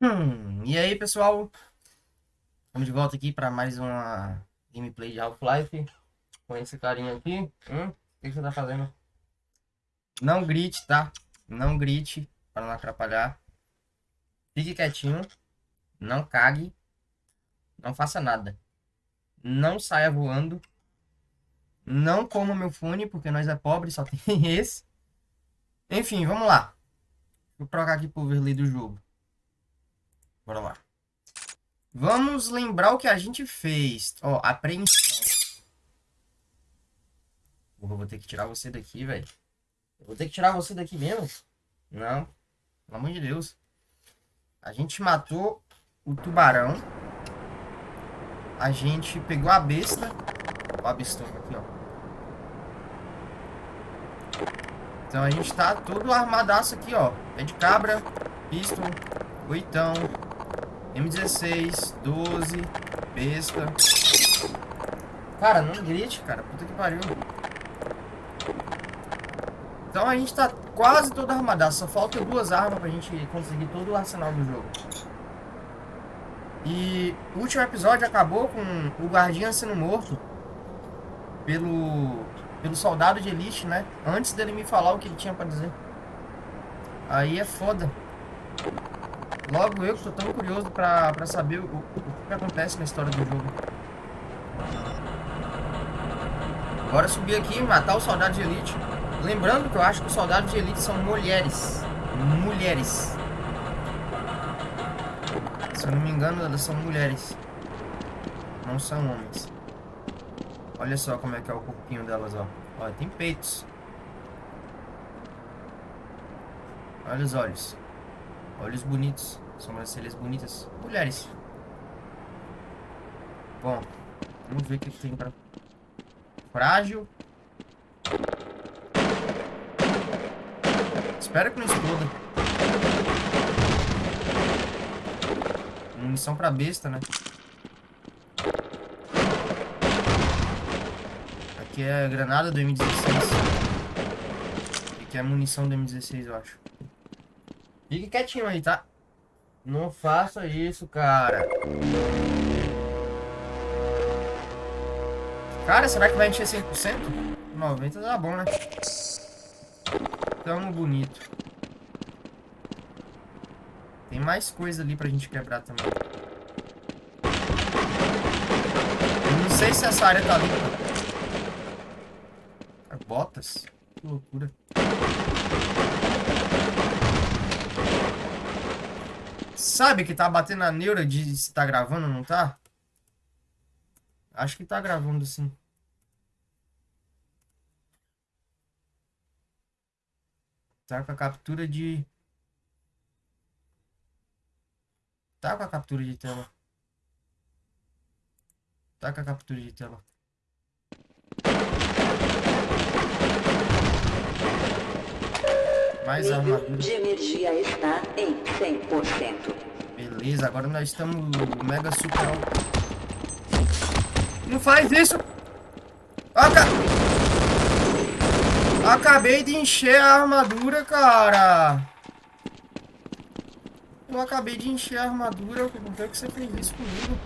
Hum, e aí, pessoal? Estamos de volta aqui para mais uma gameplay de Half-Life. Com esse carinha aqui. Hum, o que você tá fazendo? Não grite, tá? Não grite, para não atrapalhar. Fique quietinho. Não cague. Não faça nada. Não saia voando. Não coma meu fone, porque nós é pobre, só tem esse. Enfim, vamos lá. Vou trocar aqui pro overlay do jogo. Bora lá. Vamos lembrar o que a gente fez. Ó, apreensão. Porra, vou ter que tirar você daqui, velho. Vou ter que tirar você daqui mesmo? Não. Pelo amor de Deus. A gente matou o tubarão. A gente pegou a besta. Ó, a bestona aqui, ó. Então a gente tá todo armadaço aqui, ó. Pé de cabra, pistol, oitão, M16, 12, besta. Cara, não grite, cara. Puta que pariu. Então a gente tá quase todo armadaço. Só falta duas armas pra gente conseguir todo o arsenal do jogo. E o último episódio acabou com o guardião sendo morto pelo, pelo soldado de elite, né? Antes dele me falar o que ele tinha pra dizer. Aí é foda. Logo eu que tô tão curioso pra, pra saber o, o, que acontece na história do jogo. Bora subir aqui e matar o soldado de elite. Lembrando que eu acho que os soldados de elite são mulheres. Mulheres. Se eu não me engano, elas são mulheres. Não são homens. Olha só como é que é o corpinho delas, ó. Olha, tem peitos. Olha os olhos. Olhos bonitos. Sobrancelhas bonitas. Mulheres. Bom, vamos ver o que tem pra... Frágil. Espero que não exploda. Munição pra besta, né? Aqui é granada do M16. Aqui é munição do M16, eu acho. Fique quietinho aí, tá? Não faça isso, cara. Cara, será que vai encher 100%? 90% tá bom, né? Tamo bonito. Tem mais coisa ali pra gente quebrar também. Eu não sei se essa área tá limpa. Botas? Que loucura. Sabe que tá batendo a neura de se tá gravando, não tá? Acho que tá gravando sim. Tá com a captura de... Tá com a captura de tela. Tá com a captura de tela. Mais armadura. de energia está em 100%. Beleza, agora nós estamos mega super Não faz isso! Aca... Acabei de encher a armadura, cara! Eu acabei de encher a armadura, por que você fez isso comigo?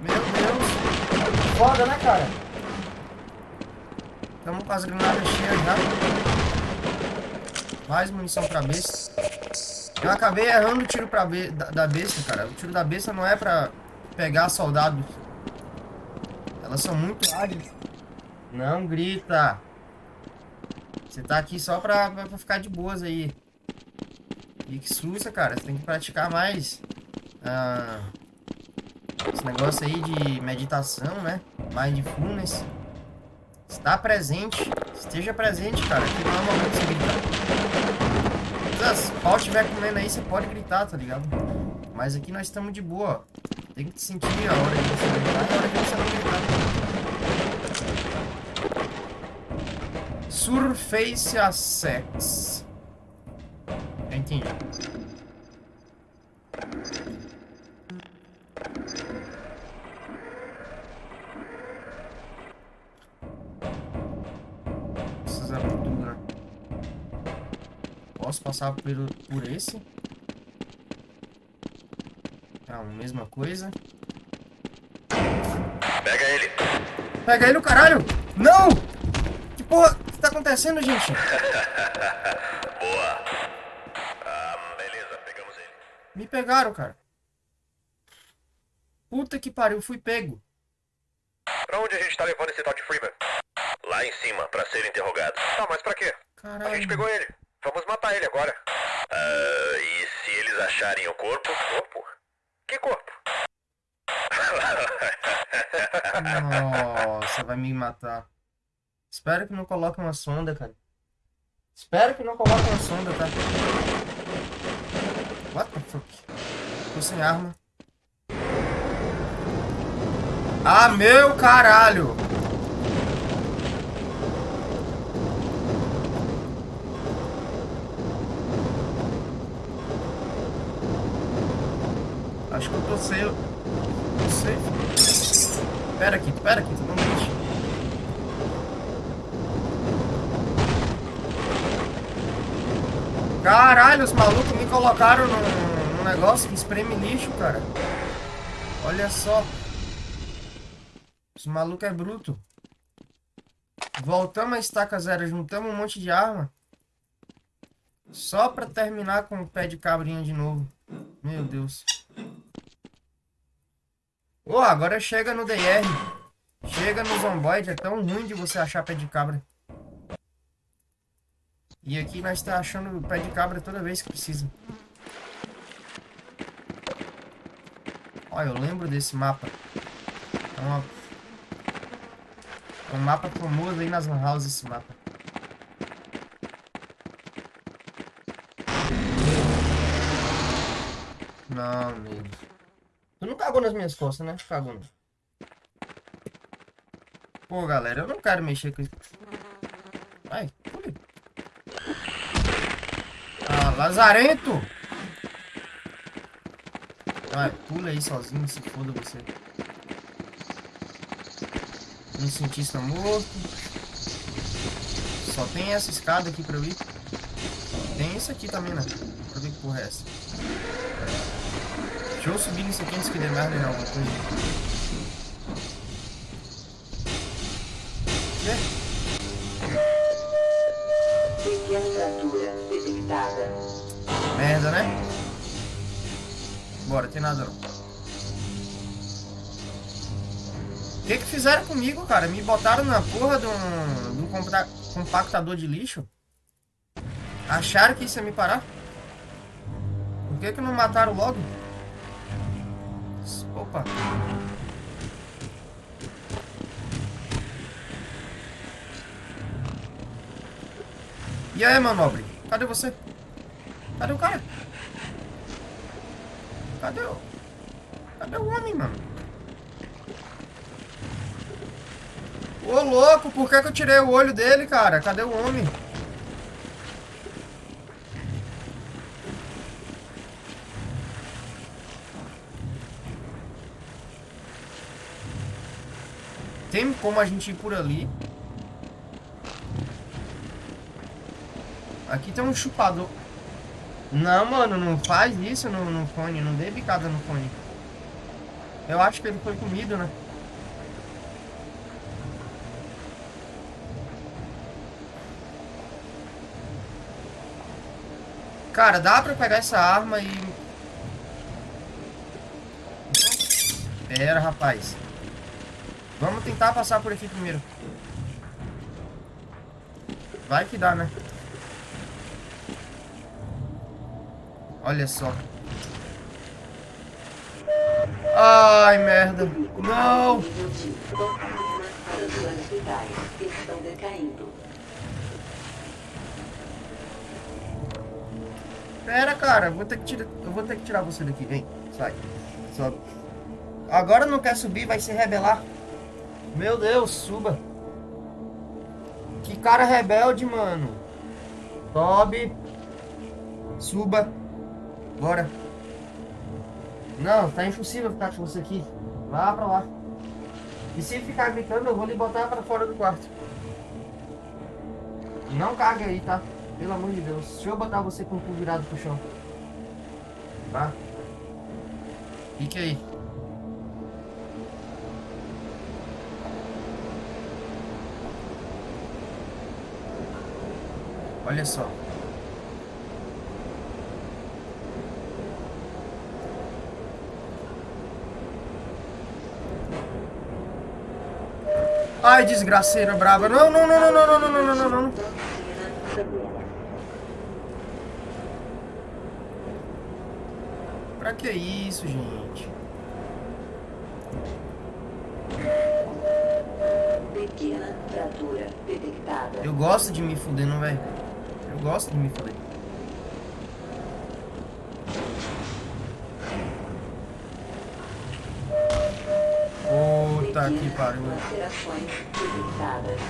Meu Deus! Foda, né, cara? Estamos com as granadas cheias já. Mais munição pra besta. Eu acabei errando o tiro pra be da, da besta, cara. O tiro da besta não é pra pegar soldados. Elas são muito ágeis. Não grita. Você tá aqui só pra, pra, pra, ficar de boas aí. E que sussa, cara. Você tem que praticar mais. Ah, esse negócio aí de meditação, né? Mindfulness. Está presente. Esteja presente, cara. Aqui não é momento de você gritar. Se o pau estiver comendo aí, você pode gritar, tá ligado? Mas aqui nós estamos de boa. Tem que sentir a hora de você gritar e a hora de você não gritar. Surface Assets. Já entendi. Passar por, por esse. A mesma coisa. Pega ele. Pega ele, o caralho! Não! Que porra que tá acontecendo, gente? Boa. Ah, beleza, pegamos ele. Me pegaram, cara. Puta que pariu, fui pego. Pra onde a gente tá levando esse tal de Freeman? Lá em cima, pra ser interrogado. Tá, mas pra quê? A gente Caralho. pegou ele. Vamos matar ele agora. Ah, e se eles acharem o corpo? Corpo? Que corpo? Nossa, vai me matar. Espero que não coloque uma sonda, cara. Espero que não coloque uma sonda, tá? What the fuck? Tô sem arma. Ah, meu caralho! Acho que eu tô sem... Não sei. Pera aqui, pera aqui, não mexe. Caralho, os malucos me colocaram num, num negócio que espreme lixo, cara. Olha só. Os malucos é bruto. Voltamos a estaca zero, juntamos um monte de arma. Só pra terminar com o pé de cabrinha de novo. Meu Deus. Ô, agora chega no DR. Chega no Zomboid, é tão ruim de você achar pé de cabra. E aqui nós tá achando pé de cabra toda vez que precisa. Olha, eu lembro desse mapa. É, uma... é um mapa famoso aí nas houses esse mapa. Não, amigo. Tu não cagou nas minhas costas, né? Cagou não. Pô, galera, eu não quero mexer com isso. Vai, pule. Ah, lazarento! Vai, pula aí sozinho, se foda você. Um cientista morto. Só tem essa escada aqui pra eu ir. Tem isso aqui também, né? Pra ver que porra é essa. Deixa eu subir nisso aqui antes que dê merda em alguma coisa. Pequena. Merda, né? Bora, tem nada não. O que que fizeram comigo, cara? Me botaram na porra de um, de um compactador de lixo? Acharam que isso ia me parar? Por que que não mataram logo? E aí, meu nobre? Cadê você? Cadê o cara? Cadê o... Cadê o homem, mano? Ô, louco, por que, que eu tirei o olho dele, cara? Cadê o homem? Tem como a gente ir por ali? Aqui tem um chupador. Não, mano, não faz isso no, no fone. Não dê bicada no fone. Eu acho que ele foi comido, né? Cara, dá pra pegar essa arma e... Pera, rapaz. Vamos tentar passar por aqui primeiro. Vai que dá, né? Olha só. Ai, merda. Não! Pera, cara. Vou ter que tirar, eu vou ter que tirar você daqui. Vem, sai. Sobe. Agora não quer subir, vai se rebelar. Meu Deus, suba. Que cara rebelde, mano. Sobe. Suba. Bora. Não, tá impossível ficar com você aqui. Vá pra lá. E se ficar gritando, eu vou lhe botar pra fora do quarto. Não cague aí, tá? Pelo amor de Deus. Deixa eu botar você com o cu virado pro chão. Tá? Fique aí. Olha só. Ai, desgraceira brava. Não, não, não, não, não, não, não, não, não, não. Pra que isso, gente? Pequena fratura detectada. Eu gosto de me fuder, não, velho? Eu gosto de me fuder. Alterações detectadas.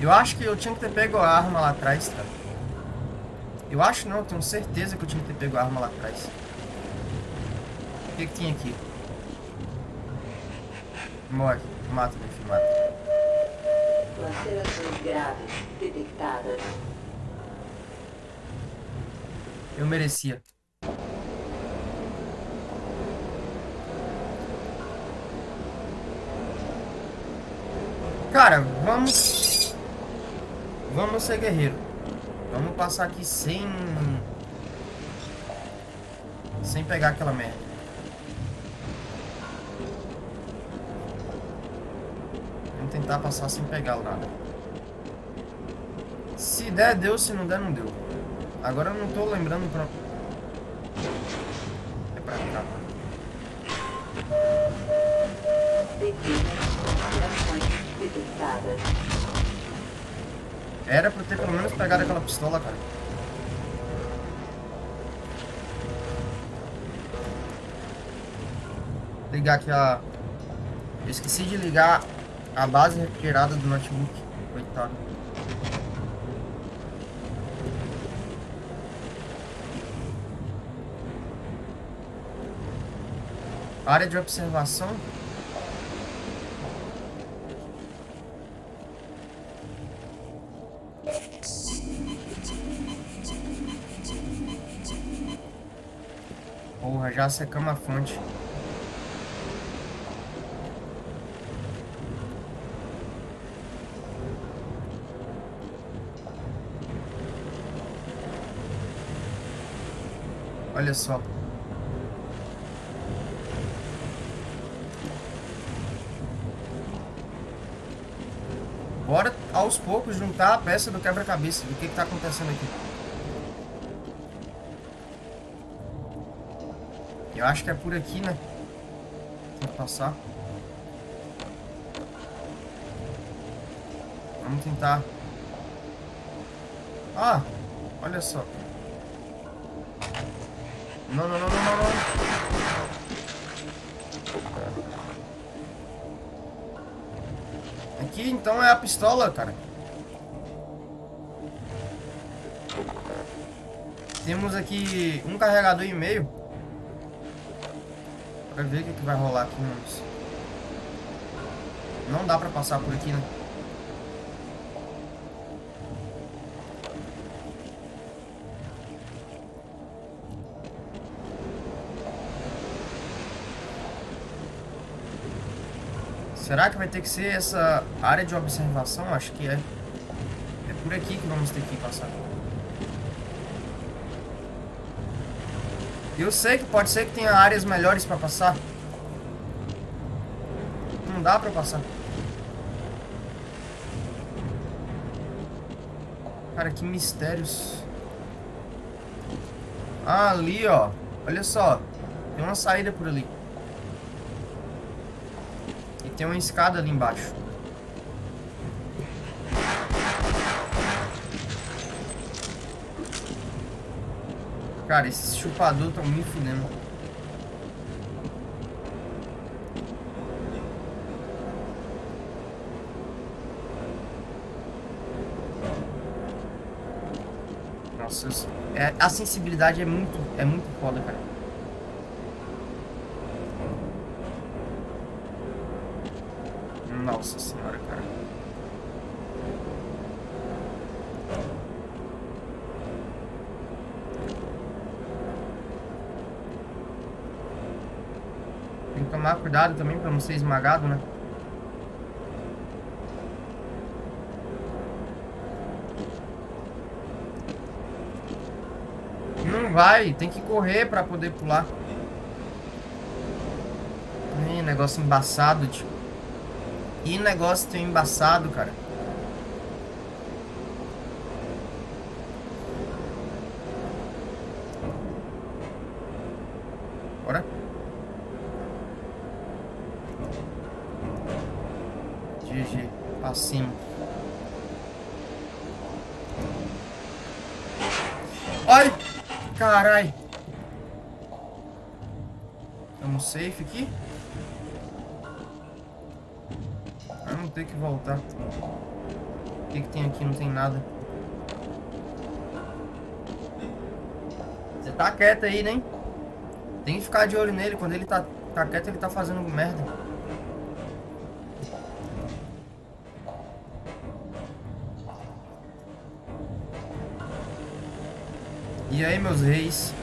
Eu acho que eu tinha que ter pego a arma lá atrás, cara. Eu acho não, eu tenho certeza que eu tinha que ter pego a arma lá atrás. O que que tinha aqui? Morre. Mata, meu filho, mata. Graves detectadas. Eu merecia. Cara, vamos... Vamos ser guerreiro. Vamos passar aqui sem... Sem pegar aquela merda. Vamos tentar passar sem pegar nada. Se der, deu. Se não der, não deu. Agora eu não tô lembrando pra... pistola, cara. Ligar aqui a... Eu esqueci de ligar a base refrigerada do notebook. Coitado. Área de observação. Porra, já secamos a fonte. Olha só. Bora aos poucos juntar a peça do quebra-cabeça. O que que tá acontecendo aqui? Eu acho que é por aqui, né? Tem que passar. Vamos tentar. Ah, olha só. Não, não, não, não, não, não. Aqui então é a pistola, cara. Temos aqui um carregador e meio. Pra ver o que, que vai rolar aqui, mas... Não dá pra passar por aqui, né? Será que vai ter que ser essa área de observação? Acho que é. É por aqui que vamos ter que passar. Eu sei que pode ser que tenha áreas melhores pra passar. Não dá pra passar. Cara, que mistérios. Ah, ali, ó. Olha só. Tem uma saída por ali. E tem uma escada ali embaixo. Cara, esses chupadores estão me fudendo. Nossa, é, a sensibilidade é muito, é muito foda, cara. Nossa senhora, cara. Tem que tomar cuidado também pra não ser esmagado, né? Não vai, tem que correr pra poder pular. Ih, negócio embaçado, tio. Que negócio tão embaçado, cara. Tá quieto aí, né? Tem que ficar de olho nele. Quando ele tá, tá quieto, ele tá fazendo merda. E aí, meus reis?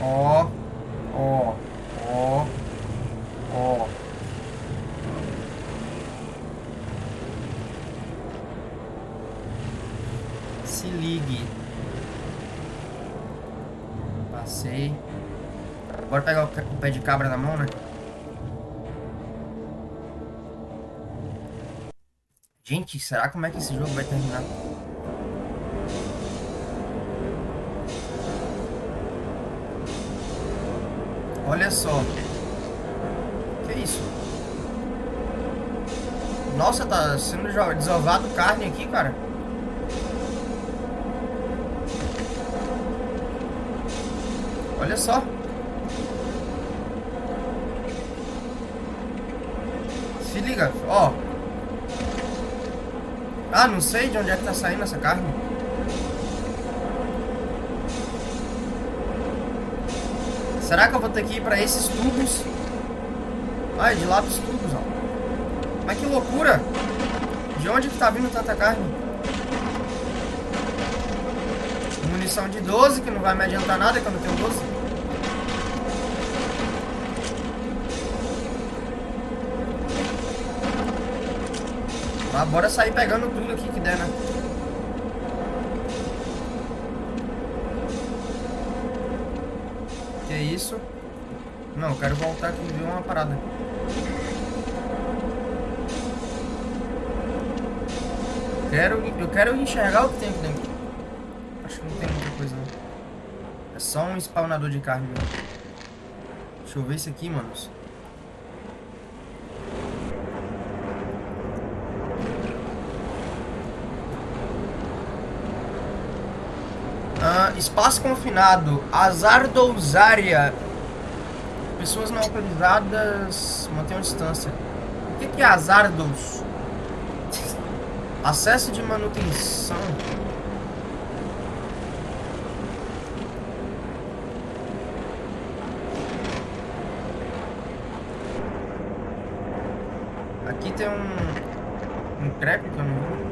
Ó, ó, pé de cabra na mão, né? Gente, será como é que esse jogo vai terminar? Olha só. Que isso? Nossa, tá sendo desovado carne aqui, cara. Olha só. Se liga, ó. Ah, não sei de onde é que tá saindo essa carne. Será que eu vou ter que ir pra esses tubos? Ai, de lá pros tubos, ó. Mas que loucura! De onde que tá vindo tanta carne? Munição de 12, que não vai me adiantar nada, que eu tenho 12. Mas bora sair pegando tudo aqui que der, né? Que isso? Não, eu quero voltar aqui e ver uma parada. Quero, eu quero enxergar o que tem aqui dentro. Acho que não tem muita coisa, não. É só um spawnador de carne mesmo. Deixa eu ver isso aqui, manos. Ah, espaço confinado. Azar dousária. Pessoas não autorizadas mantenham distância. O que, é azardos? Acesso de manutenção. Aqui tem um. Um crepe que eu não vi.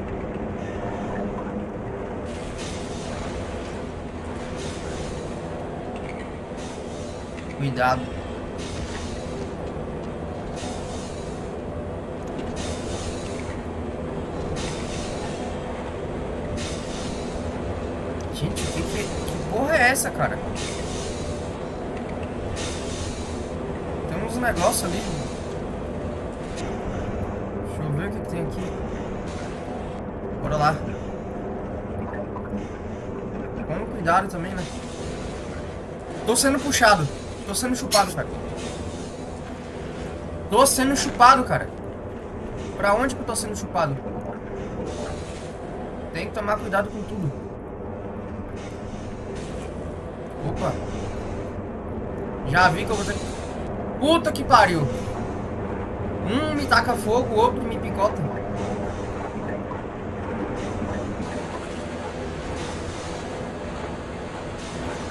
Cuidado. Gente, que, que, que porra é essa, cara? Tem uns negócios ali. Deixa eu ver o que, tem aqui. Bora lá. Com cuidado também, né? Tô sendo puxado. Tô sendo chupado, cara. Tô sendo chupado, cara. Pra onde que eu tô sendo chupado? Tem que tomar cuidado com tudo. Opa. Já vi que eu vou ter que... Puta que pariu. Um me taca fogo, o outro me picota.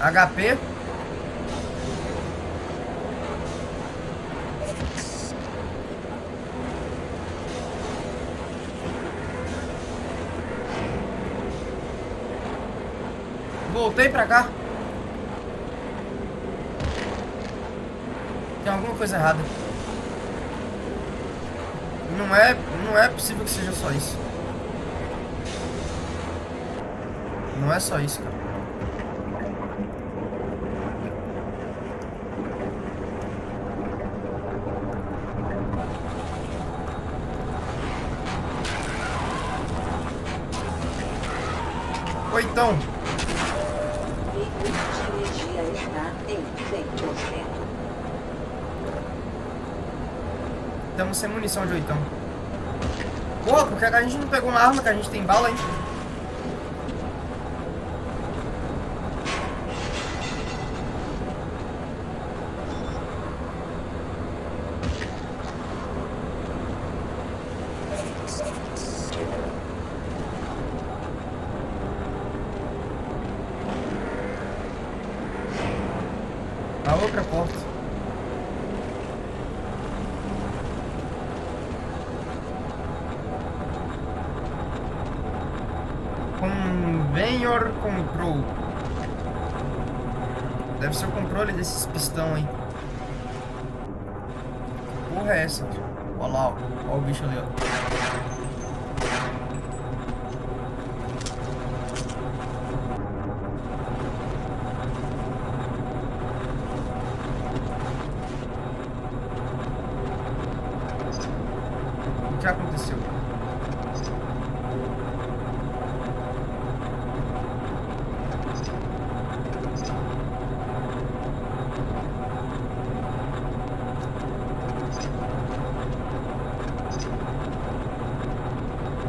HP. Voltei pra cá. Tem alguma coisa errada. Não é, não é possível que seja só isso. Não é só isso, cara. Ou então, Pico de energia está em 100%. Munição de oitão. Porra, porque a gente não pegou uma arma que a gente tem bala, hein? A outra porta. Convenor Control. Deve ser o controle desses pistão aí. Que porra é essa? Olha lá, ó. Olha o bicho ali, ó. O que aconteceu?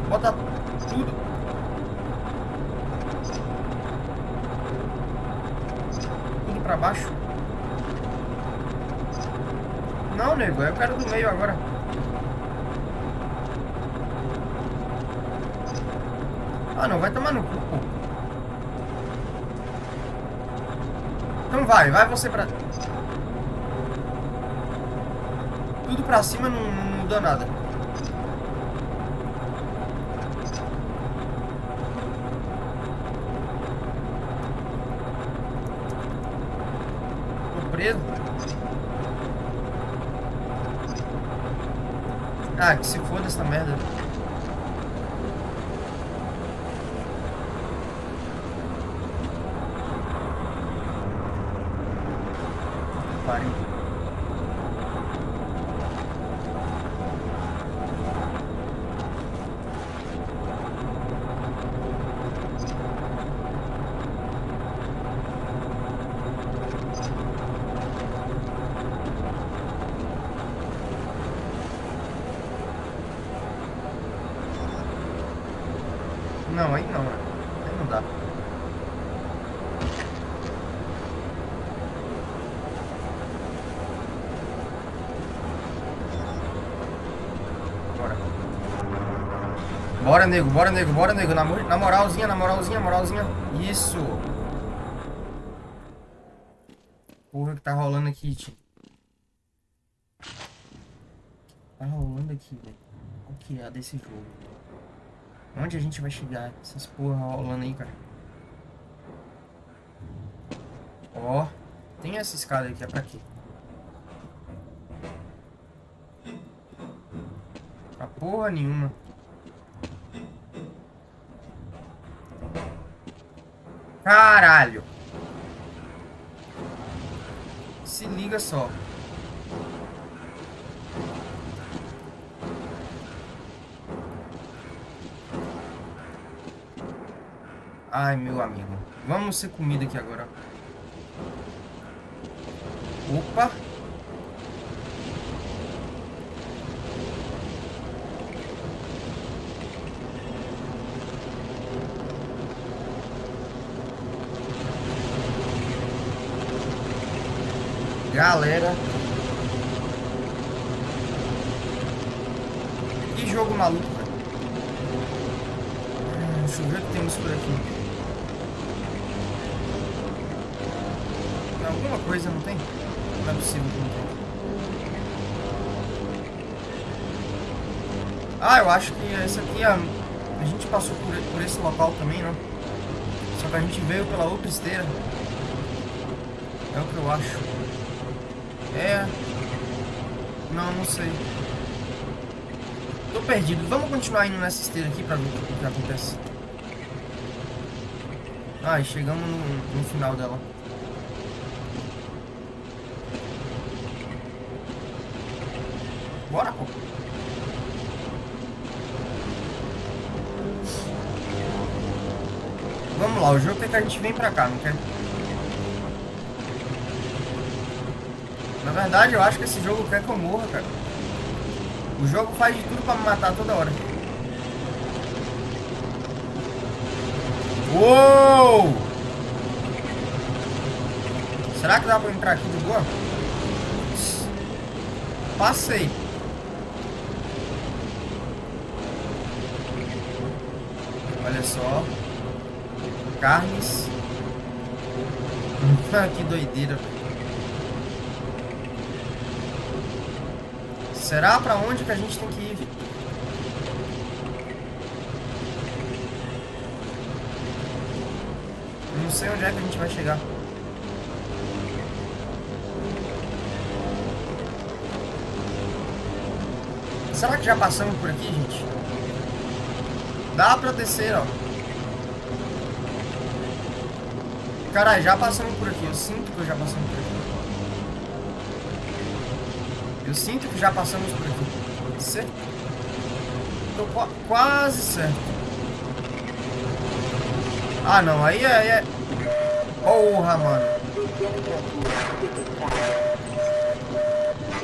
Bota tudo. Tudo pra baixo. Não, nego, eu quero do meio agora. Ah, não, vai tomar no cu. Então vai, vai você pra... Tudo pra cima não, não muda nada. Tô preso. Ah, que se foda essa merda. Pariu. Não, aí não. Aí não dá. Bora. Bora, nego, bora, nego, bora, nego. Na, na moralzinha, na moralzinha, moralzinha. Isso. Porra que tá rolando aqui, tio. Tá rolando aqui, velho. Qual que é desse jogo? Onde a gente vai chegar? Essas porra rolando aí, cara. Ó. Tem essa escada aqui, é pra quê? Pra porra nenhuma. Caralho. Se liga só. Ai, meu amigo. Vamos ser comida aqui agora. Opa. Galera. Que jogo maluco, velho. Hum, Deixa eu ver o que temos por aqui. Tem alguma coisa, não tem? Não é possível que não tem. Ah, eu acho que esse aqui, a, a gente passou por, por esse local também, não? Só que a gente veio pela outra esteira. É o que eu acho. É. Não, não sei. Tô perdido. Vamos continuar indo nessa esteira aqui pra ver o que acontece. Ah, chegamos no, no final dela. Bora, pô. Vamos lá, o jogo quer que a gente vem pra cá, não quer? Verdade, eu acho que esse jogo quer que eu morra, cara. O jogo faz de tudo pra me matar toda hora. Uou! Será que dá pra entrar aqui de boa? Passei. Olha só. Carnes. que doideira. Será pra onde que a gente tem que ir? Não sei onde é que a gente vai chegar. Será que já passamos por aqui, gente? Dá pra descer, ó. Caralho, já passamos por aqui. Eu sinto que eu já passamos por aqui. Eu sinto que já passamos por aqui. Certo? Tô qu quase certo. Ah, não. Aí é... Aí é... Porra, mano.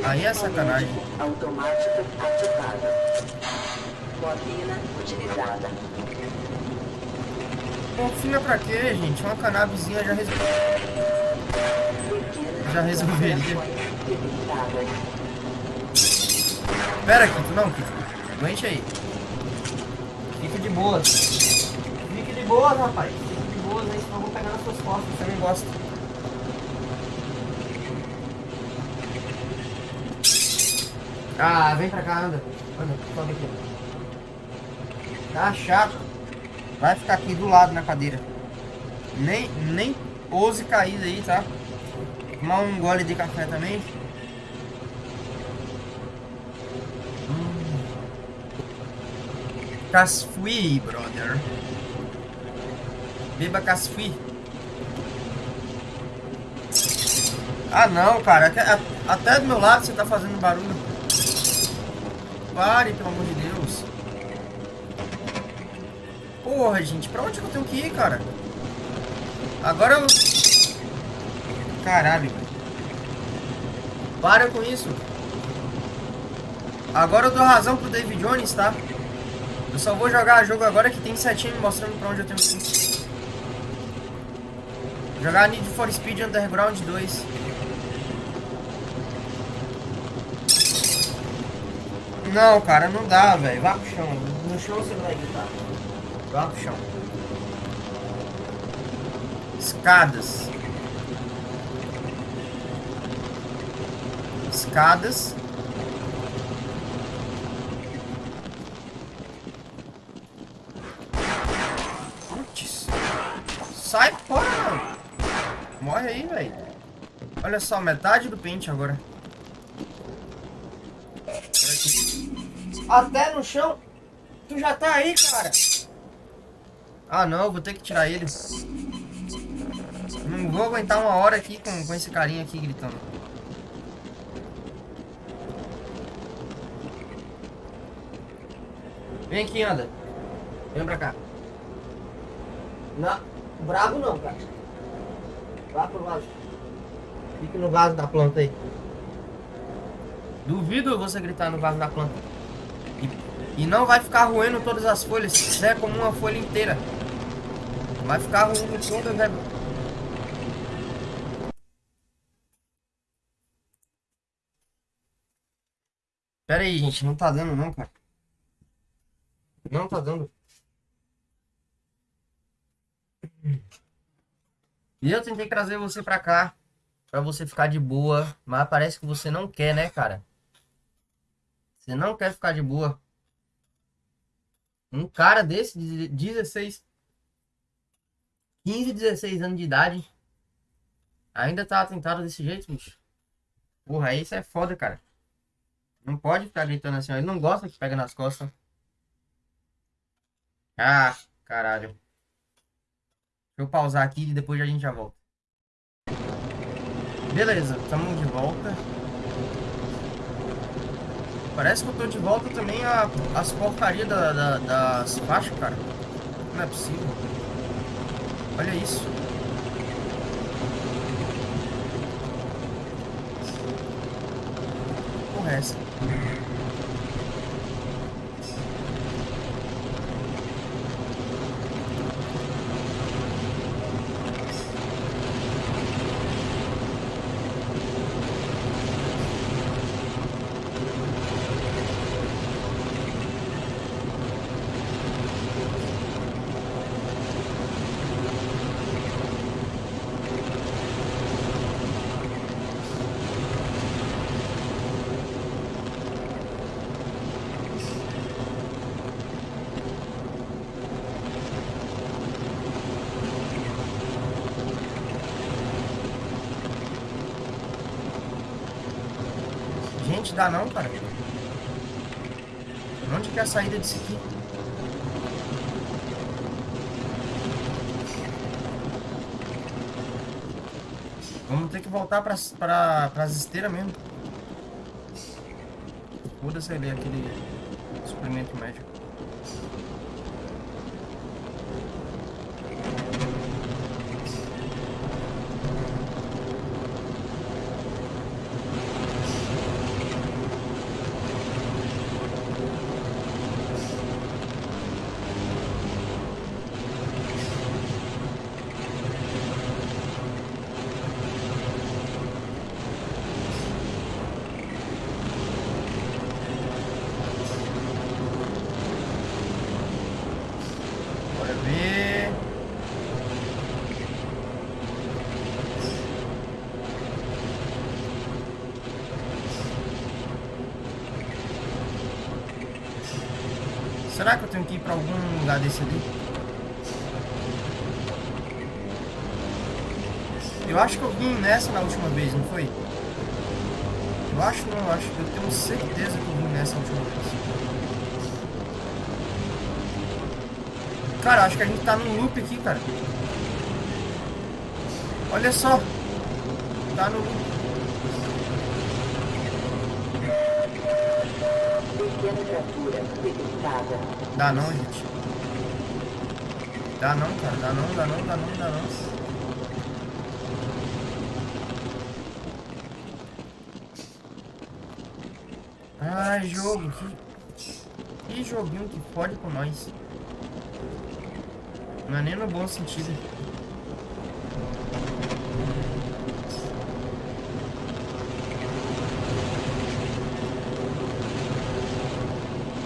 Aí é sacanagem. Automática ativada. Bobina utilizada. Confia pra quê, gente? Uma canabizinha já resolveu. Já resolveria. Pera, Kito, não, Kito. Aguente aí. Fique de boas. Fique de boas, rapaz. Fique de boas aí, senão eu vou pegar nas suas costas. Você nem gosta. Ah, vem pra cá, anda. Anda, sobe aqui. Tá chato. Vai ficar aqui do lado na cadeira. Nem, nem ouse cair aí, tá? Tomar um gole de café também. Casfui, brother. Beba casfui. Ah não, cara. Até, até do meu lado você tá fazendo barulho. Pare, pelo amor de Deus. Porra, gente. Pra onde eu tenho que ir, cara? Agora eu... Caralho. Para com isso. Agora eu dou razão pro David Jones, tá? Eu só vou jogar jogo agora que tem setinho me mostrando pra onde eu tenho que ir. Jogar Need for Speed Underground 2. Não, cara, não dá, velho. Vá pro chão. No chão você vai gritar. Vá pro chão. Escadas. Escadas. Putz. Sai fora, mano. Morre aí, velho. Olha só, metade do pente agora. Até no chão. Tu já tá aí, cara. Ah, não. Vou ter que tirar ele. Não vou aguentar uma hora aqui com, com esse carinha aqui gritando. Vem aqui, anda. Vem pra cá. Não, bravo não, cara. Vá pro vaso. Fique no vaso da planta aí. Duvido você gritar no vaso da planta. E, e não vai ficar roendo todas as folhas. Se fizer como uma folha inteira. Vai ficar roendo todas, velho. Pera aí, gente. Não tá dando não, cara. Não tá dando. E eu tentei trazer você pra cá. Pra você ficar de boa. Mas parece que você não quer, né, cara? Você não quer ficar de boa. Um cara desse, de 16. 15, 16 anos de idade. Ainda tá atentado desse jeito, bicho. Porra, isso é foda, cara. Não pode ficar gritando assim, ó. Ele não gosta que pega nas costas. Ah, caralho. Deixa eu pausar aqui e depois a gente já volta. Beleza, estamos de volta. Parece que eu tô de volta também a, as porcarias da, da, das faixas, cara. Não é possível. Olha isso. Porra, é Gente, dá não, cara. Onde que é a saída disso aqui? Vamos ter que voltar para pra, as esteiras mesmo. Foda-se ali aquele suplemento médico. Ver. Será que eu tenho que ir pra algum lugar desse ali? Eu acho que eu vim nessa na última vez, não foi? Eu acho não, eu acho. Eu tenho certeza que eu vim nessa última vez. Cara, acho que a gente tá num loop aqui, cara. Olha só. Tá no loop. Dá não, gente. Dá não, cara. Dá não, dá não, dá não, dá não. Ai, jogo. Que, que joguinho que fode com nós. Não é nem no bom sentido.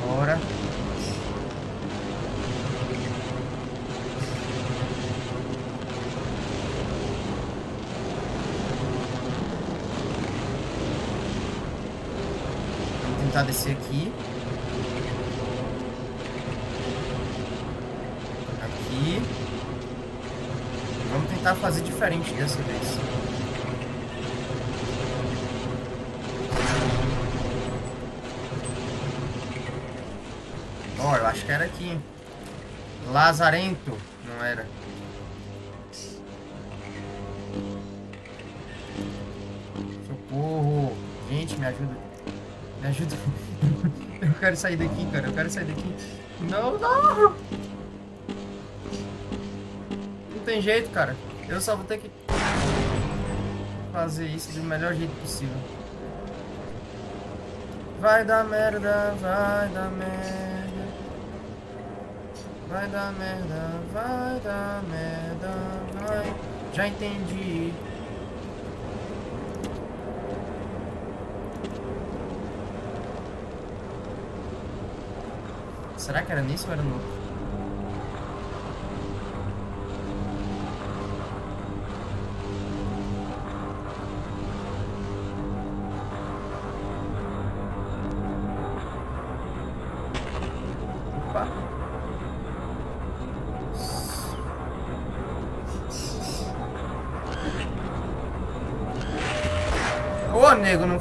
Bora. Vamos tentar descer aqui. Aqui. Vamos tentar fazer dessa vez. Ó, eu acho que era aqui. Lazarento. Não era. Socorro. Gente, me ajuda. Me ajuda. Eu quero sair daqui, cara. Eu quero sair daqui. Não, não. Não tem jeito, cara. Eu só vou ter que fazer isso do melhor jeito possível. Vai dar merda, vai dar merda. Vai dar merda, vai dar merda, vai. Já entendi. Será que era nisso ou era no outro?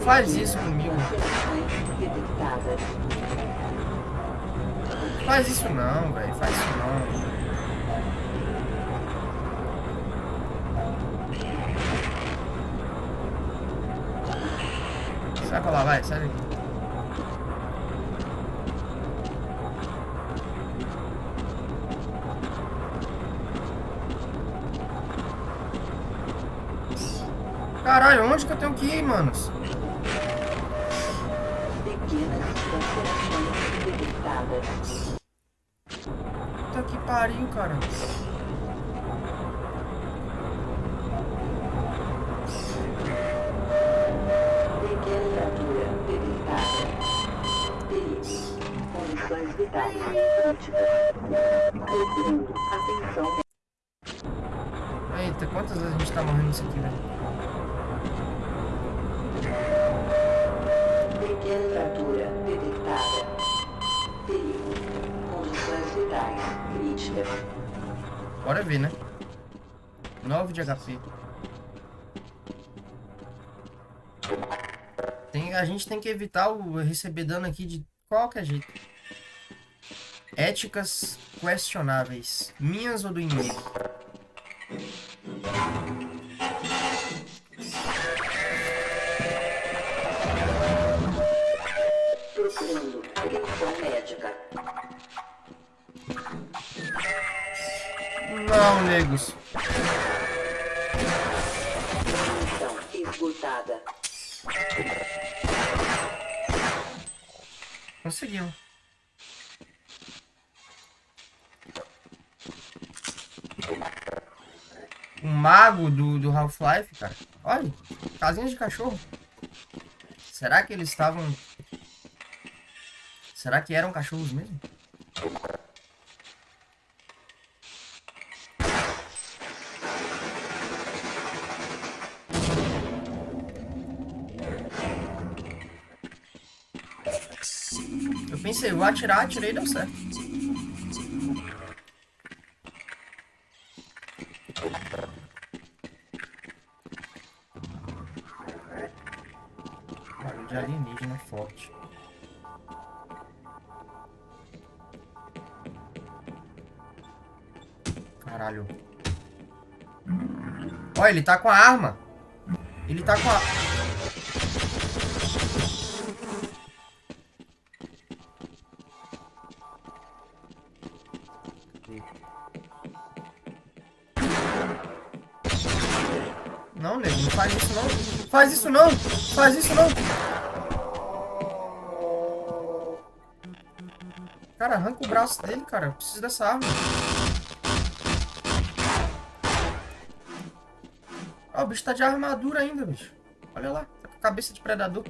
Faz isso comigo. Faz isso não, velho. Faz isso não. Sai pra lá, vai, sai daqui. Caralho, onde que eu tenho que ir, manos? Ver, né? 9 de HP. Tem, a gente tem que evitar o receber dano aqui de qualquer jeito. Éticas questionáveis. Minhas ou do inimigo? Half-Life, cara. Olha, casinha de cachorro. Será que eles estavam... Será que eram cachorros mesmo? Eu pensei, vou atirar, atirei e deu certo. Ele tá com a arma. Ele tá com a... Não, nego, não faz isso não. Faz isso não. Faz isso não. Cara, arranca o braço dele, cara. Eu preciso dessa arma. Ó, o bicho tá de armadura ainda, bicho. Olha lá, tá com cabeça de predador.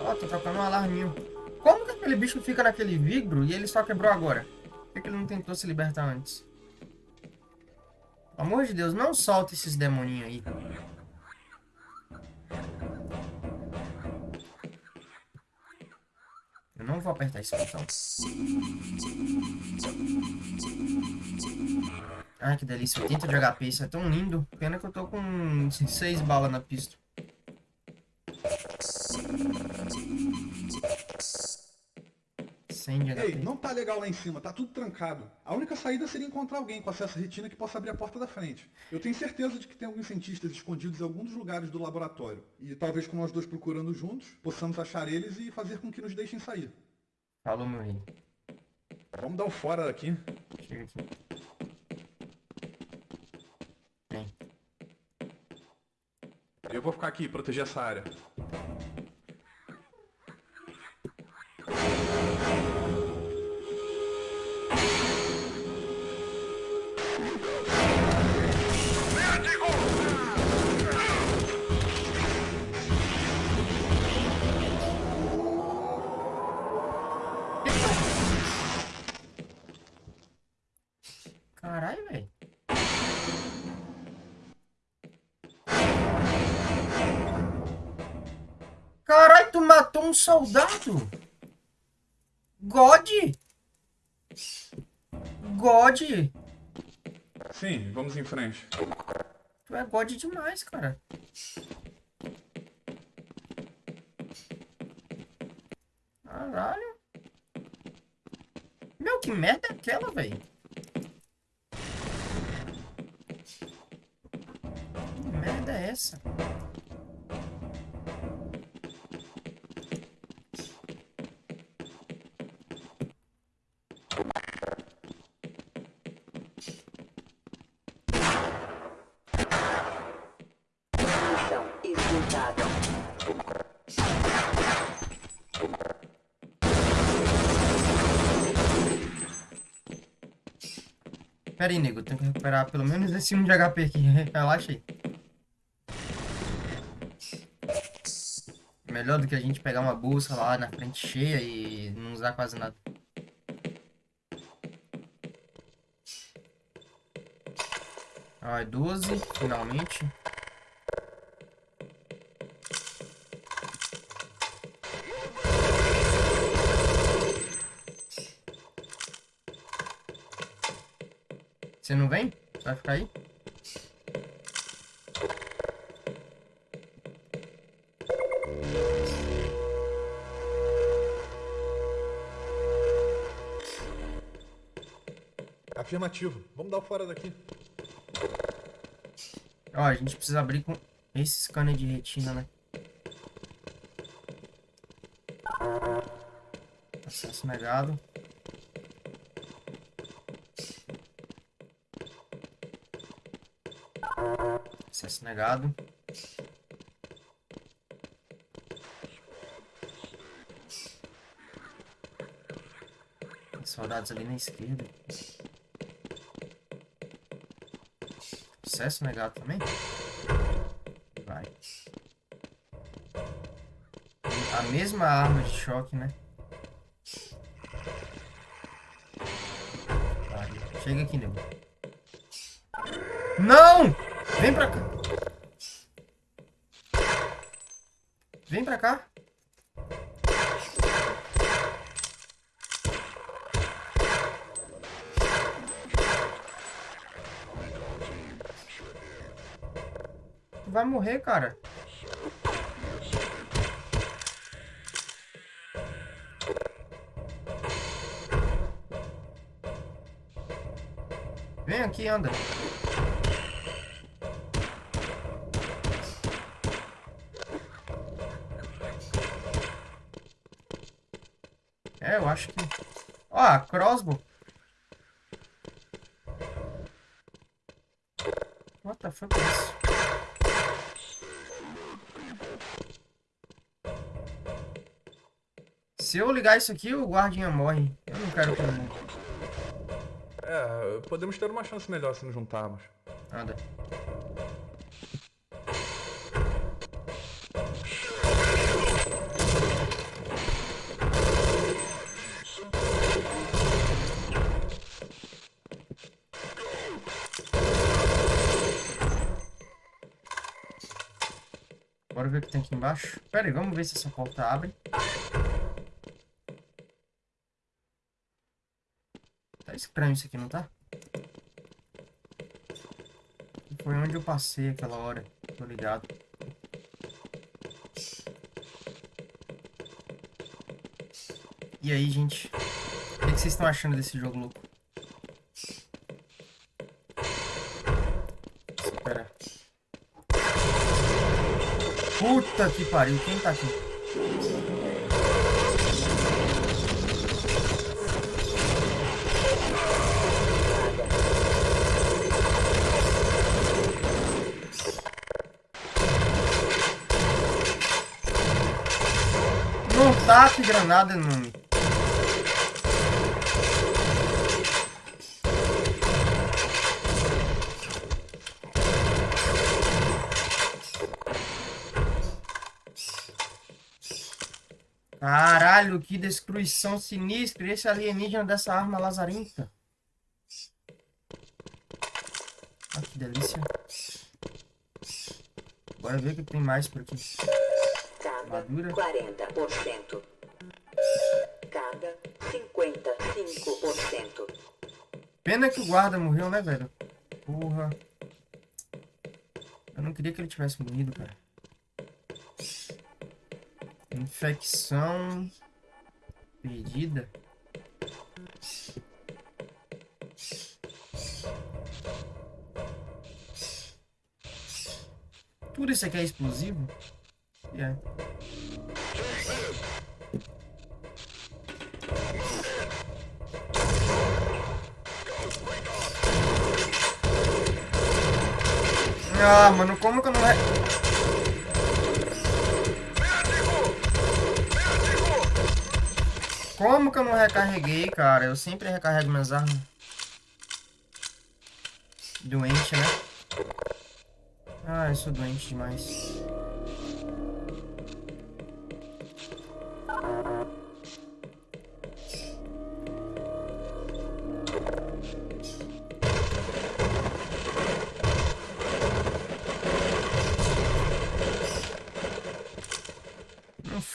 Ó, tô trocando um alarminho. Como que aquele bicho fica naquele vibro e ele só quebrou agora? Por que, que ele não tentou se libertar antes? Pelo amor de Deus, não solta esses demoninhos aí. Apertar esse botão. Ai, que delícia. 80 de HP, isso é tão lindo. Pena que eu tô com 6 balas na pista. Ei, não tá legal lá em cima, tá tudo trancado. A única saída seria encontrar alguém com acesso à retina que possa abrir a porta da frente. Eu tenho certeza de que tem alguns cientistas escondidos em algum dos lugares do laboratório. E talvez com nós dois procurando juntos, possamos achar eles e fazer com que nos deixem sair. Falou, meu rei. Vamos dar o fora daqui. Chega aqui. Vem. Eu vou ficar aqui, proteger essa área. Um soldado. God. God. Sim, vamos em frente. Tu é God demais, cara. Caralho. Meu, que merda é aquela, velho? Que merda é essa? Pera aí, nego. Tenho que recuperar pelo menos esse 1 de HP aqui. Relaxa aí. Melhor do que a gente pegar uma bolsa lá na frente cheia e não usar quase nada. Ai, 12, finalmente. Vamos dar o fora daqui. Ó, a gente precisa abrir com esse scanner de retina, né? Acesso negado. Acesso negado. Soldados ali na esquerda. Acesso negado também? Vai. A mesma arma de choque, né? Vai. Chega aqui, nego. Não! Vem pra cá. Vem pra cá. Vai morrer, cara. Vem aqui, anda. É, eu acho que... Ó, a crossbow. What the fuck é isso? Se eu ligar isso aqui, o guardinha morre. Eu não quero morra. É, podemos ter uma chance melhor se nos juntarmos. Anda. Bora ver o que tem aqui embaixo. Pera aí, vamos ver se essa porta abre. Estranho isso aqui, não tá? Foi onde eu passei aquela hora. Tô ligado. E aí, gente? O que, vocês estão achando desse jogo louco? Espera. Puta que pariu, quem tá aqui? Não taque granada. Caralho, que destruição sinistra. Esse alienígena dessa arma lazarenta. Ah, que delícia. Bora ver o que tem mais por aqui. Carga Madura. 40%. Carga 55%. Pena que o guarda morreu, né, velho? Porra. Eu não queria que ele tivesse morrido, cara. Infecção. Perdida. Tudo isso aqui é explosivo? E é. Ah, mano, como que eu não... Re... Como que eu não recarreguei, cara? Eu sempre recarrego minhas armas. Doente, né? Ah, eu sou doente demais.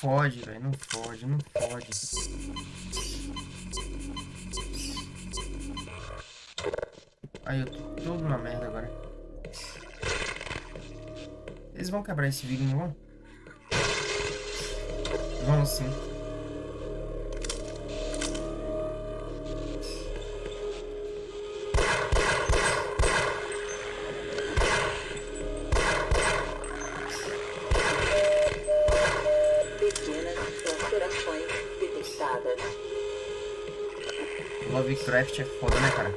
Fode, velho. Não fode, não fode. Aí eu tô todo na merda agora. Eles vão quebrar esse vidro, não vão? Vão sim. Lovecraft é foda, né, cara?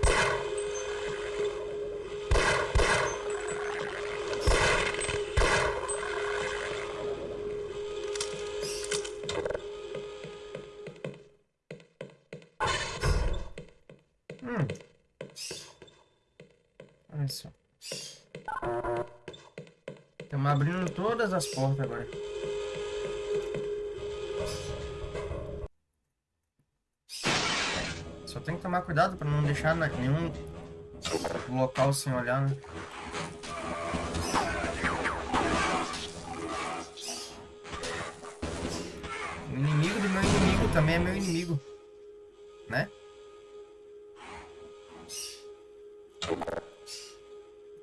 Hum. Olha só. Estamos abrindo todas as portas agora. Tomar cuidado pra não deixar na- nenhum local sem olhar, né? O inimigo do meu inimigo também é meu inimigo. Né?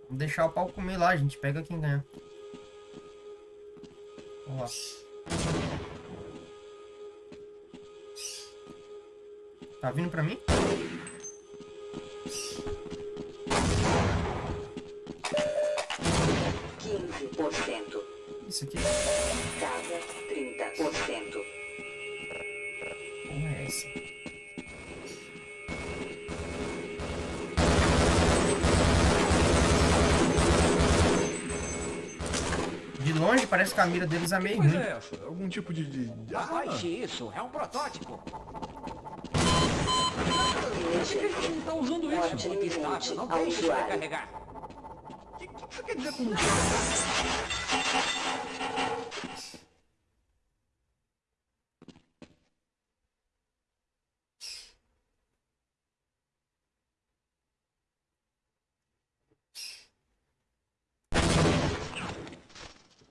Vamos deixar o pau comer lá, gente. Pega quem ganha. Vamos lá. Tá vindo pra mim? A mira deles é meio Pois ruim. é essa? Algum tipo de... de... de arma? Baixe isso, é um protótipo. Emergência. Ele está usando isso iminente estável. Não deixe isso recarregar. O que, que você quer dizer com isso?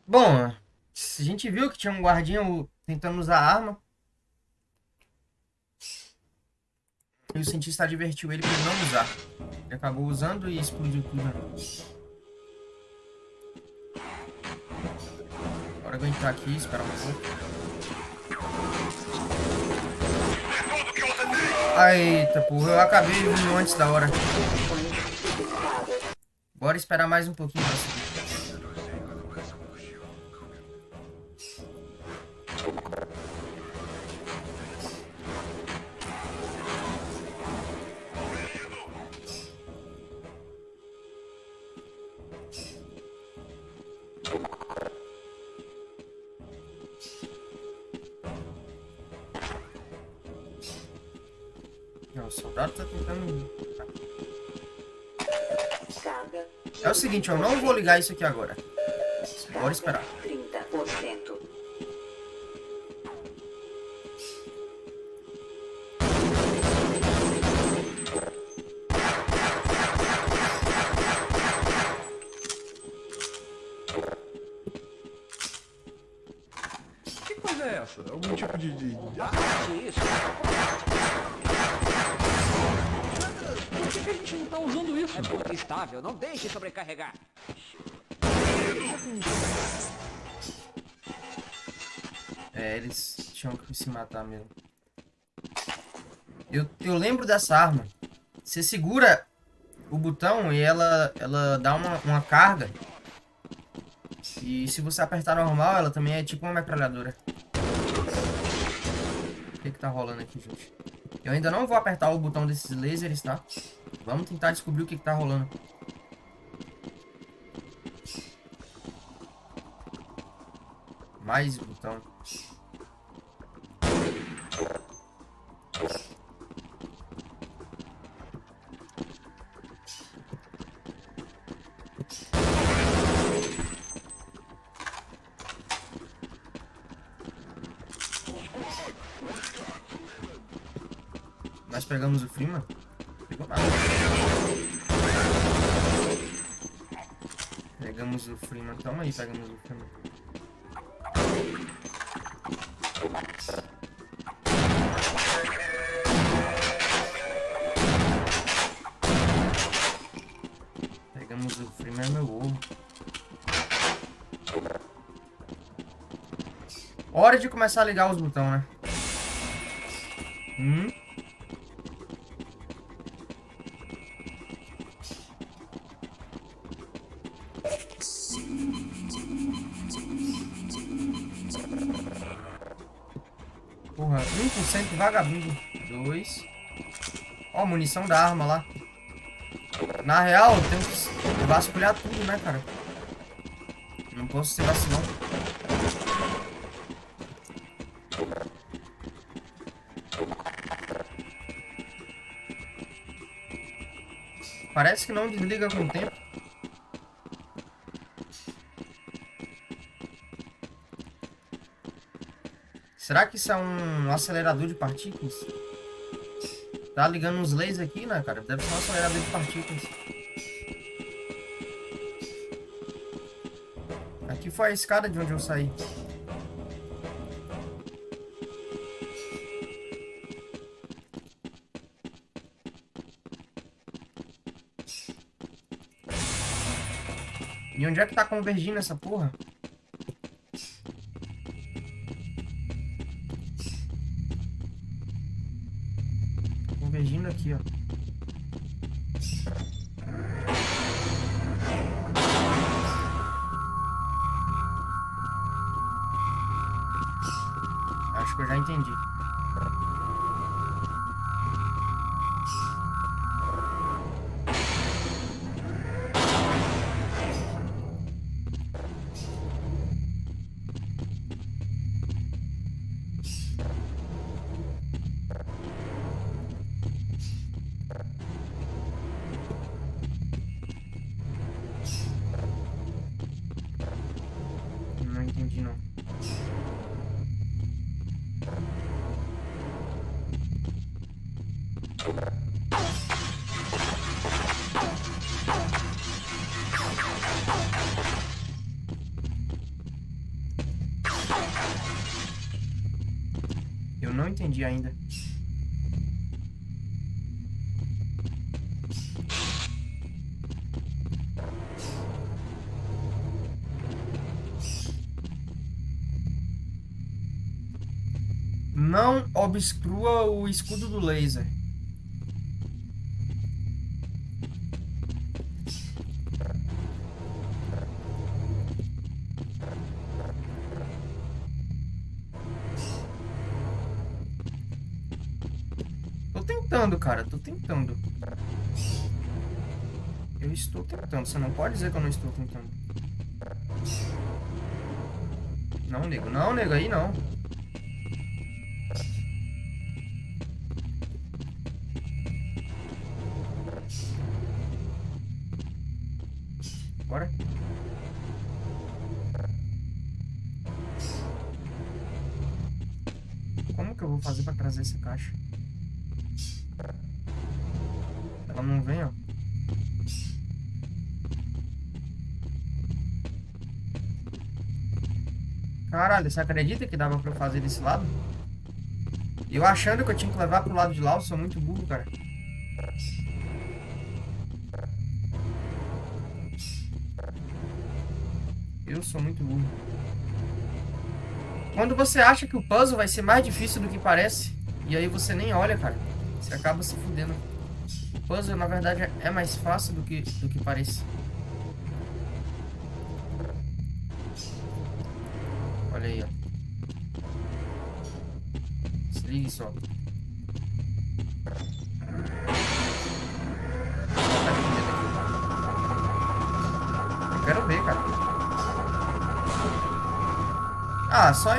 Bom, gente viu que tinha um guardinha tentando usar arma. E o cientista advertiu ele para não usar. Ele acabou usando e explodiu tudo. vou entrar aqui, esperar um pouco. Eita, porra, eu acabei vindo antes da hora. Bora esperar mais um pouquinho pra subir. Seguinte, eu não vou ligar isso aqui agora. Bora esperar. Se matar mesmo. Eu, eu lembro dessa arma. Você segura o botão e ela, ela dá uma, uma carga. E se você apertar normal, ela também é tipo uma metralhadora. O que que tá rolando aqui, gente? Eu ainda não vou apertar o botão desses lasers, tá? Vamos tentar descobrir o que que tá rolando. Mais botão. Pegamos o Freeman? Pegamos o Freeman. Toma aí, pegamos o Freeman. Pegamos o Freeman, meu ovo. Hora de começar a ligar os botões, né? Hum? Munição da arma lá. Na real, eu tenho que vasculhar tudo, né, cara? Não posso ser vacilão. Parece que não desliga com o tempo. Será que isso é um acelerador de partículas? Tá ligando uns lasers aqui, né, cara? Deve ser um acelerador de partículas. Aqui foi a escada de onde eu saí. E onde é que tá convergindo essa porra? Obstrua o escudo do laser. Tô tentando, cara. Tô tentando. Eu estou tentando. Você não pode dizer que eu não estou tentando. Não, nego. Não, nego. Aí não. Bora. Como que eu vou fazer pra trazer essa caixa? Ela não vem, ó. Caralho, você acredita que dava pra eu fazer desse lado? Eu achando que eu tinha que levar pro lado de lá, eu sou muito burro, cara. Eu sou muito burro. Quando você acha que o puzzle vai ser mais difícil do que parece, e aí você nem olha, cara, você acaba se fudendo. O puzzle, na verdade, é mais fácil do que, do que parece. Olha aí, ó. Se ligue só. Só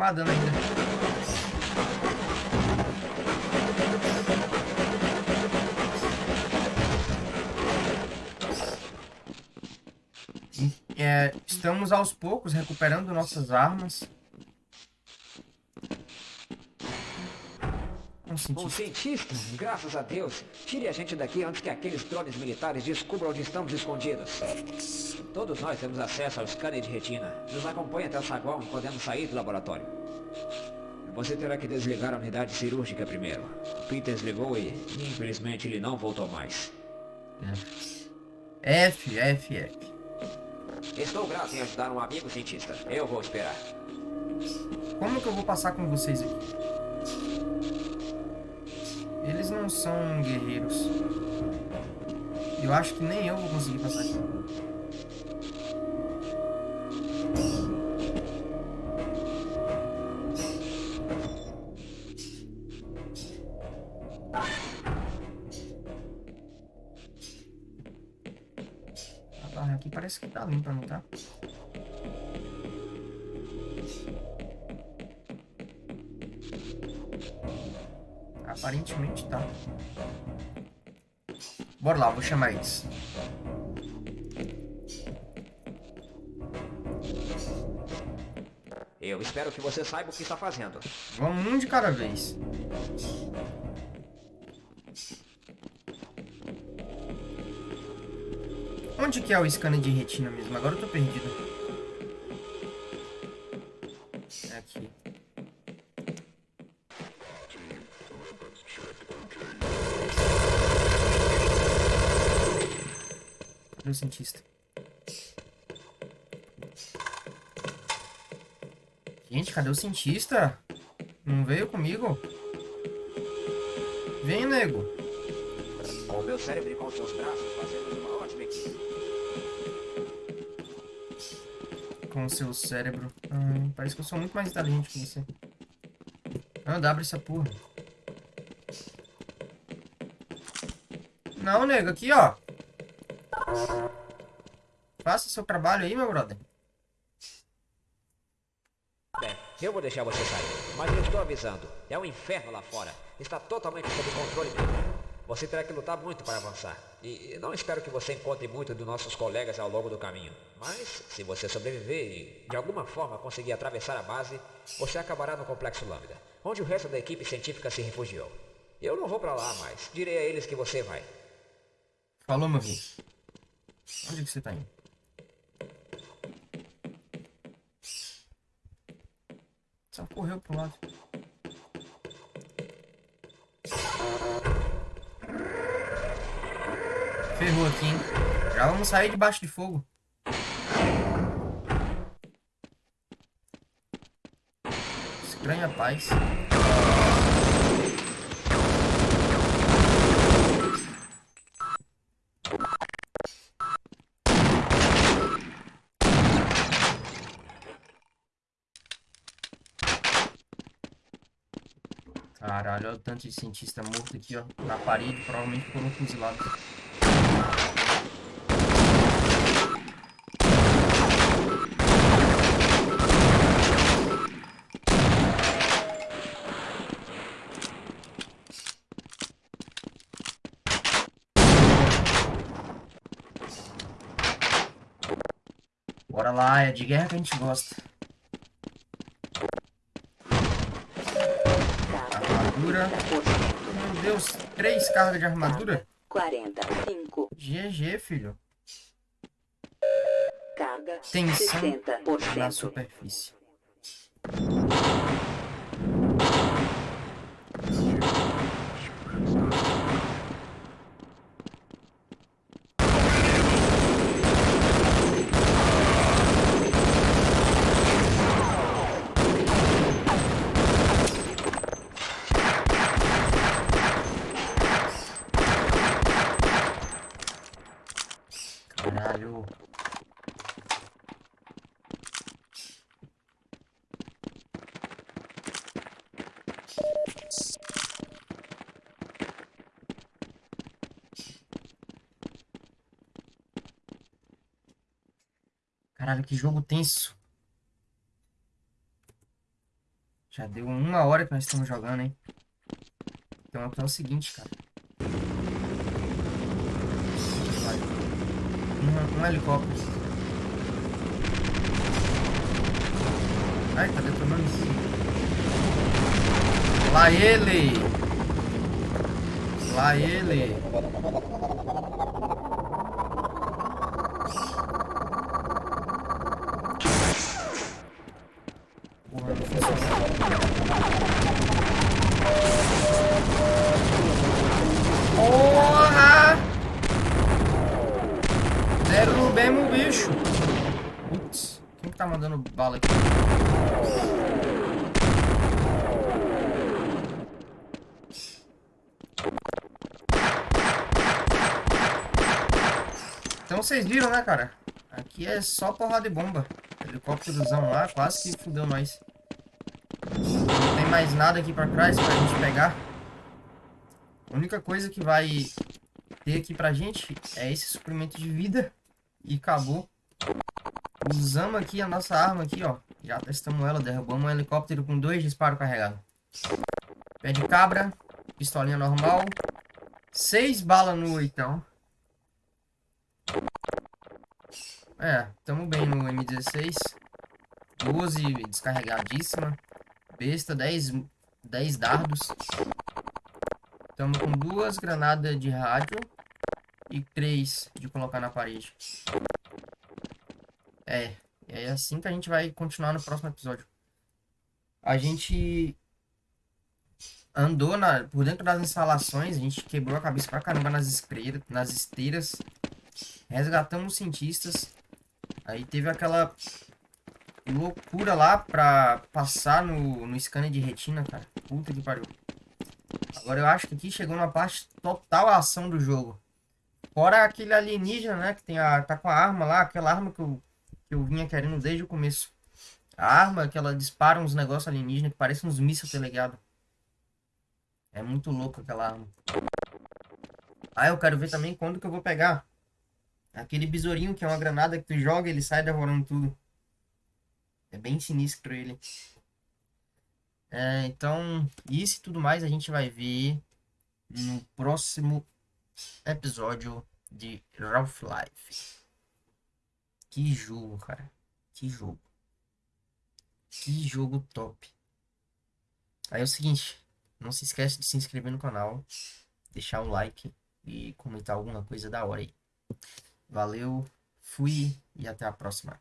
tomar ainda. É, estamos aos poucos recuperando nossas armas. Um Um cientista. cientista, graças a Deus. Tire a gente daqui antes que aqueles drones militares descubram onde estamos escondidos. Todos nós temos acesso ao scanner de retina. Nos acompanhe até o saguão e podemos sair do laboratório. Você terá que desligar a unidade cirúrgica primeiro. O Peter desligou e, infelizmente, ele não voltou mais. F, F, F. Estou grato em ajudar um amigo cientista. Eu vou esperar. Como que eu vou passar com vocês aqui? Eles não são guerreiros. Eu acho que nem eu vou conseguir passar aqui. A barra aqui parece que tá limpa, não tá? Bora lá, vou chamar eles. Eu espero que você saiba o que está fazendo. Vamos um de cada vez. Onde que é o scanner de retina mesmo? Agora eu tô perdido. Cientista? Gente, cadê o cientista? Não veio comigo? Vem, nego. Com o meu cérebro e com seus braços, fazemos uma ótima equipe. Com o seu cérebro. Ai, parece que eu sou muito mais inteligente que você. Anda, abre essa porra. Não, nego, aqui, ó. Faça seu trabalho aí, meu brother. Bem, eu vou deixar você sair, mas eu estou avisando. É um inferno lá fora. Está totalmente sob controle. Você terá que lutar muito para avançar. E não espero que você encontre muito dos nossos colegas ao longo do caminho. Mas, se você sobreviver e, de alguma forma, conseguir atravessar a base, você acabará no Complexo Lambda, onde o resto da equipe científica se refugiou. Eu não vou para lá, mas direi a eles que você vai. Falou, meu filho. Onde que você tá indo? Só correu pro lado. Ferrou aqui, hein? Já vamos sair debaixo de fogo. Estranha paz. Caralho, olha o tanto de cientista morto aqui, ó. Na parede, provavelmente foram fuzilados. Bora lá, é de guerra que a gente gosta. 30%. Meu Deus, três cargas de armadura? 45. GG, filho. Carga Tensão na 60%. superfície. Caralho. Caralho, que jogo tenso. Já deu uma hora que nós estamos jogando, hein? Então é o seguinte, cara. Um, um helicóptero. Ai, tá detonando isso. Lá ele! Lá ele! Porra, não funcionou. Porra! Derrubemos o bicho. Putz, quem que tá mandando bala aqui? Então vocês viram, né, cara? Aqui é só porrada de bomba. Helicópterozão lá, quase que fudeu nós. Não tem mais nada aqui pra trás pra gente pegar. A única coisa que vai ter aqui pra gente é esse suprimento de vida. E acabou. Usamos aqui a nossa arma aqui, ó. Já testamos ela, derrubamos um helicóptero com dois disparos carregados. Pé de cabra, pistolinha normal. Seis balas no oitão. É, tamo bem no M16. 12 descarregadíssima. Besta, 10, 10 dardos. Tamo com duas granadas de rádio e três de colocar na parede. É, é assim que a gente vai continuar no próximo episódio. A gente andou na, por dentro das instalações, a gente quebrou a cabeça pra caramba nas, escreiras, nas esteiras. Resgatamos cientistas. Aí teve aquela loucura lá pra passar no, no scanner de retina, cara. Puta que pariu. Agora eu acho que aqui chegou na parte total ação do jogo. Fora aquele alienígena, né? Que tem a, tá com a arma lá, aquela arma que eu, que eu vinha querendo desde o começo. A arma que ela dispara uns negócios alienígenas que parecem uns mísseis telegados. É muito louco aquela arma. Ah, eu quero ver também quando que eu vou pegar. Aquele besourinho que é uma granada que tu joga ele sai devorando tudo. É bem sinistro ele. É, então, isso e tudo mais a gente vai ver no próximo episódio de Half-Life. Que jogo, cara. Que jogo. Que jogo top. Aí é o seguinte, não se esquece de se inscrever no canal, deixar um like e comentar alguma coisa da hora aí. Valeu, fui e até a próxima.